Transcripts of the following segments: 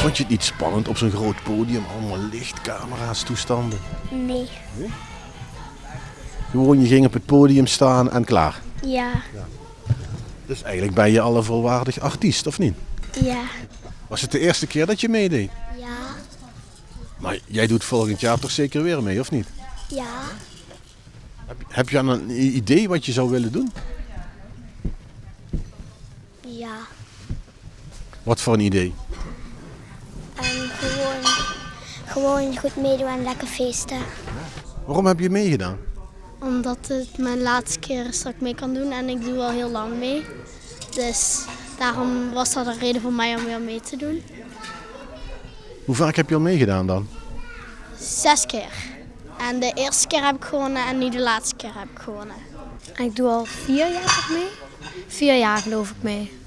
Vond je het niet spannend op zo'n groot podium? Allemaal licht, camera's, toestanden. Nee. Gewoon, je ging op het podium staan en klaar. Ja. Dus eigenlijk ben je al een volwaardig artiest, of niet? Ja. Was het de eerste keer dat je meedeed? Ja. Maar jij doet volgend jaar toch zeker weer mee, of niet? Ja. Heb, heb je dan een idee wat je zou willen doen? Ja. Wat voor een idee? En gewoon, gewoon goed meedoen en lekker feesten. Waarom heb je meegedaan? Omdat het mijn laatste keer is dat ik mee kan doen en ik doe al heel lang mee. Dus daarom was dat een reden voor mij om weer mee te doen. Hoe vaak heb je al meegedaan dan? Zes keer. En de eerste keer heb ik gewonnen en nu de laatste keer heb ik gewonnen. Ik doe al vier jaar toch mee? Vier jaar geloof ik mee.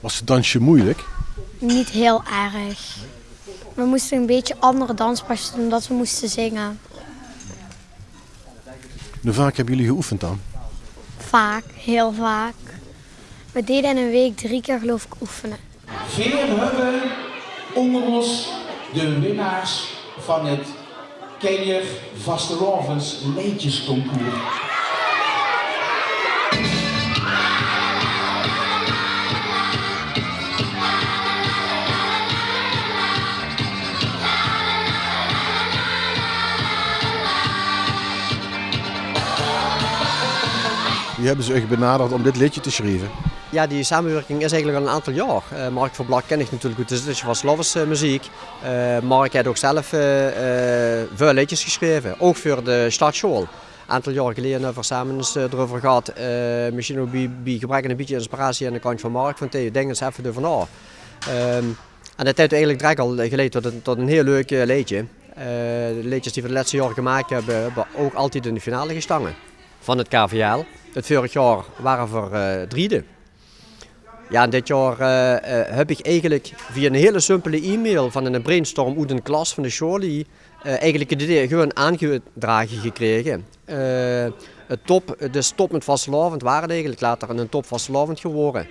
Was het dansje moeilijk? Niet heel erg. We moesten een beetje andere danspasjes doen omdat we moesten zingen. Hoe vaak hebben jullie geoefend dan? Vaak, heel vaak. We deden in een week drie keer geloof ik oefenen. Veer hebben onder ons de winnaars van het Kenjer Vastelovens Leedjesconcours. Die hebben ze echt benaderd om dit liedje te schrijven. Ja, die samenwerking is eigenlijk al een aantal jaar. Uh, Mark van Blak ken ik natuurlijk goed, dus het was Lovers uh, muziek. Uh, Mark heeft ook zelf veel liedjes geschreven, ook voor de stadschool. Een aantal jaar geleden hebben we samen eens erover gehad, misschien ook bij, gebrek een beetje inspiratie aan de kant van Mark, van denk eens even ervan na. Um, en dat heeft eigenlijk direct al geleid tot een, tot een heel leuk liedje. de liedjes die we de laatste jaren gemaakt hebben, hebben ook altijd in de finale gestangen van het KVL. Het vorig jaar waren we uh, driede. Ja, dit jaar uh, uh, heb ik eigenlijk via een hele simpele e-mail van een brainstorm uit een klas van de Charlie eigenlijk het idee gewoon aangedragen gekregen. het top, de stop met vastelavond waren eigenlijk later een top vastelavond geworden.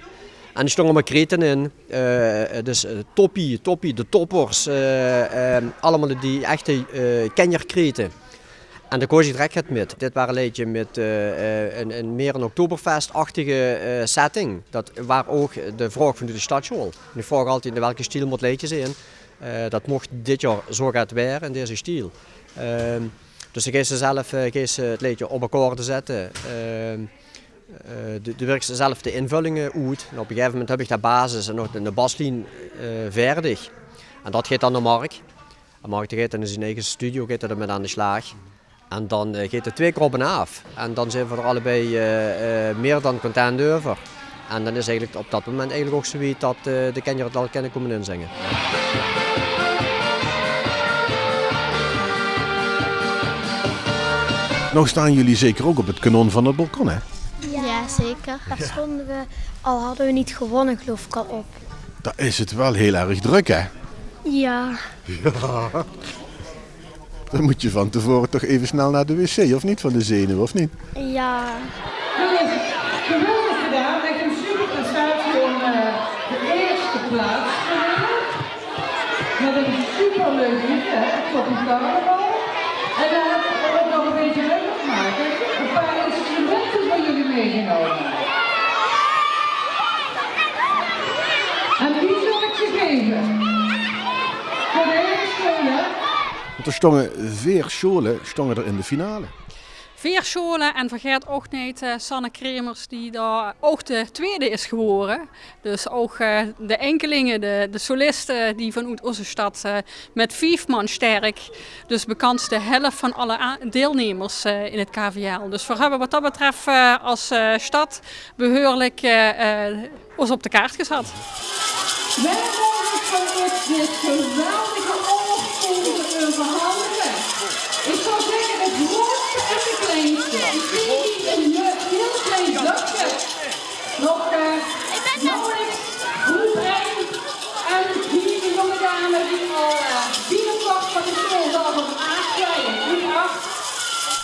En er stonden maar kreten in, dus toppie, toppie, de toppers, allemaal die echte kenjerkreten. En de koos ik direct het met. Dit waren een liedje met uh, een, een, meer een oktoberfestachtige uh, setting. Dat, waar ook de vraag van de stadschool. Ik vraag altijd in welke stijl moet liedje zijn. Uh, dat mocht dit jaar zo gaat weer in deze stijl. Ehm, dus ik ze zelf het liedje op elkaar te zetten. Ehm, de, de werk zelf de invullingen uit. Op een gegeven moment heb ik de basis en nog de baslijn verdig. En dat gaat dan naar Mark. En Mark gaat in zijn eigen studio gaat er met aan de slag. En dan uh, gaat het twee keer op en af. En dan zijn we er allebei uh, uh, meer dan content over. En dan is eigenlijk op dat moment eigenlijk ook zoiets dat de kinderen het al kunnen komen inzingen. Nou staan jullie zeker ook op het kanon van het balkon, hè? Ja, ja zeker. Daar stonden we, al hadden we niet gewonnen, geloof ik al op. Daar is het wel heel erg druk, hè? Ja. Ja. Dan moet je van tevoren toch even snel naar de wc, of niet? Van de zenuw, of niet? Ja. Jongens, geweldig gedaan. Echt een super prestatie om uh, de eerste plaats te winnen. Met een superleuk liedje, hè? Tot een carnaval. En dan hebben we het nog een beetje leuker gemaakt. Een paar instrumenten voor jullie meegenomen. En die zal ik ze geven. Want er stonden vier scholen stonden er in de finale. Vier scholen en vergeet ook niet uh, Sanne Kremers die daar ook de tweede is geworden. Dus ook uh, de enkelingen, de, de solisten die vanuit onze stad uh, met vijf man sterk. Dus bekend de helft van alle deelnemers in het KVL. Dus we hebben wat dat betreft als stad behoorlijk ons op de kaart gezet. Wij mogen van dit geweldige verhandigen. Ik zou zeggen het grootste en het kleinste. Ik zie een heel klein dakje. Nog uh, nauwelijks 1. En hier de jonge dame die al uh, binnenkwam van de schooldag op 8.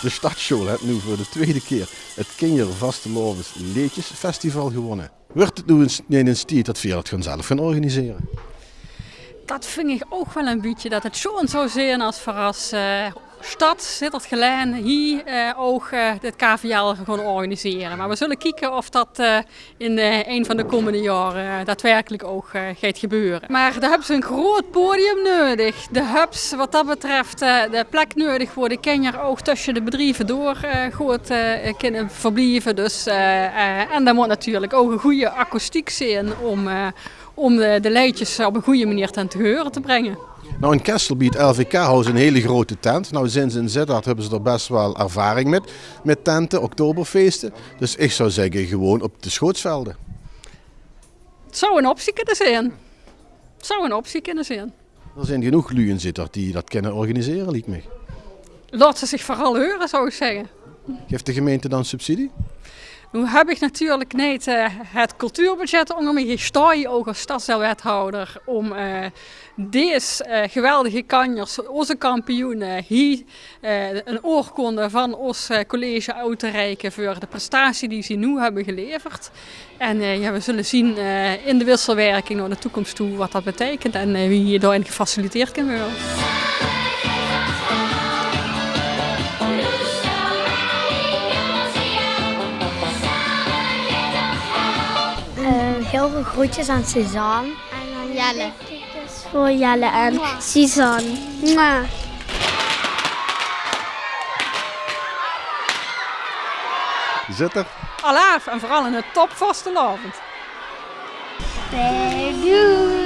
De Stadschool heeft nu voor de tweede keer het Kinjer Vastelovens Leedjesfestival gewonnen. Wordt het nu in een stier dat via het zelf gaan organiseren? Dat vind ik ook wel een beetje. Dat het zo'n zo zijn als voor als stad zit het geleid hier uh, ook uh, dit KVL gaan organiseren. Maar we zullen kijken of dat in een van de komende jaren daadwerkelijk ook gaat gebeuren. Maar hebben ze een groot podium nodig. De hubs wat dat betreft de plek nodig voor de kenjer ook tussen de bedrijven door goed kunnen verblijven. Dus, en daar moet natuurlijk ook een goede akoestiek zijn om, om de, de leidjes op een goede manier ten te horen te brengen. Nou, in Kessel biedt LVK House een hele grote tent. Nou, sinds in Sittard hebben ze er best wel ervaring met, met tenten, oktoberfeesten. Dus ik zou zeggen, gewoon op de schootsvelden. Het zou een optie kunnen zijn. Het zou een optie kunnen zijn. Er zijn genoeg luien Sittard die dat kunnen organiseren, liet me. Laat ze zich vooral horen, zou ik zeggen. Geeft de gemeente dan subsidie? Nu heb ik natuurlijk niet uh, het cultuurbudget onder me. Je sta je ook als stadsdeelwethouder om uh, deze uh, geweldige kanjers, onze kampioenen, hier een oorkonde van ons college uit te reiken voor de prestatie die ze nu hebben geleverd. En ja, we zullen zien in de wisselwerking naar de toekomst toe wat dat betekent en wie hier daarin gefaciliteerd kan worden. Heel veel groetjes aan Suzanne. En aan Jelle. Voor Jelle en Suzanne. Mwah. Zit er. Alaaf en vooral in het top vastelavond. Doei.